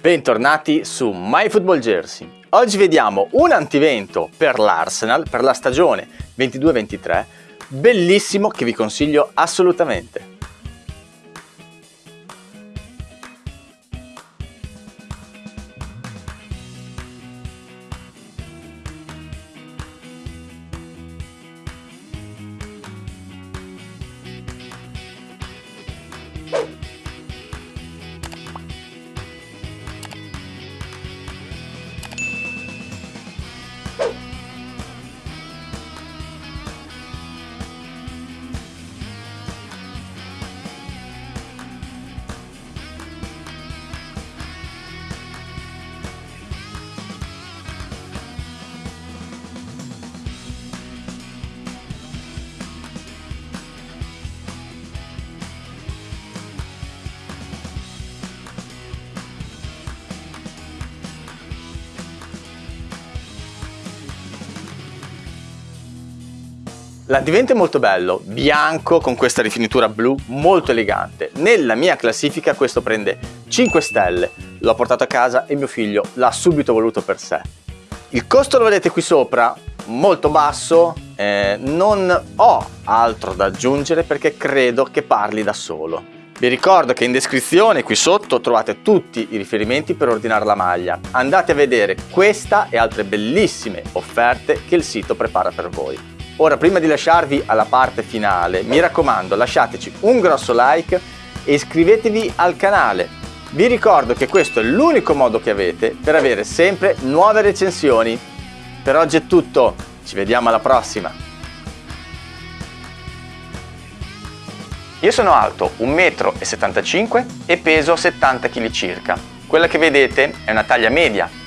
Bentornati su MyFootballJersey. Oggi vediamo un antivento per l'Arsenal per la stagione 22-23, bellissimo che vi consiglio assolutamente. L'advento è molto bello, bianco con questa rifinitura blu molto elegante. Nella mia classifica questo prende 5 stelle, l'ho portato a casa e mio figlio l'ha subito voluto per sé. Il costo lo vedete qui sopra, molto basso, eh, non ho altro da aggiungere perché credo che parli da solo. Vi ricordo che in descrizione qui sotto trovate tutti i riferimenti per ordinare la maglia. Andate a vedere questa e altre bellissime offerte che il sito prepara per voi. Ora, prima di lasciarvi alla parte finale, mi raccomando, lasciateci un grosso like e iscrivetevi al canale. Vi ricordo che questo è l'unico modo che avete per avere sempre nuove recensioni. Per oggi è tutto, ci vediamo alla prossima! Io sono alto 1,75 m e peso 70 kg circa. Quella che vedete è una taglia media